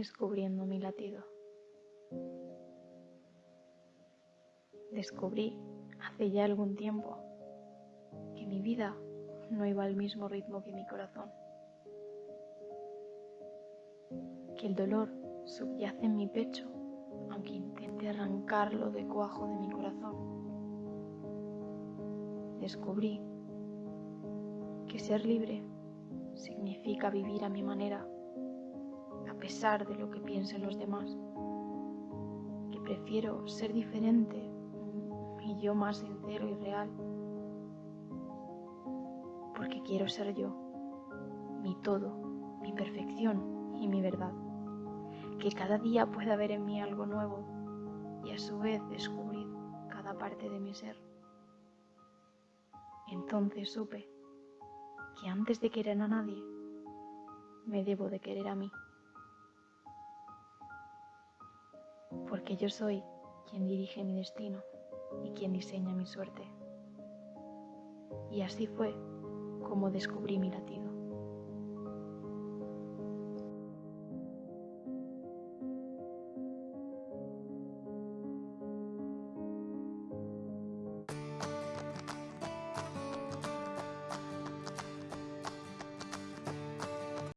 descubriendo mi latido. Descubrí hace ya algún tiempo que mi vida no iba al mismo ritmo que mi corazón, que el dolor subyace en mi pecho aunque intente arrancarlo de cuajo de mi corazón. Descubrí que ser libre significa vivir a mi manera, a pesar de lo que piensen los demás, que prefiero ser diferente y yo más sincero y real, porque quiero ser yo, mi todo, mi perfección y mi verdad, que cada día pueda ver en mí algo nuevo y a su vez descubrir cada parte de mi ser. Entonces supe que antes de querer a nadie, me debo de querer a mí. Porque yo soy quien dirige mi destino y quien diseña mi suerte. Y así fue como descubrí mi latido.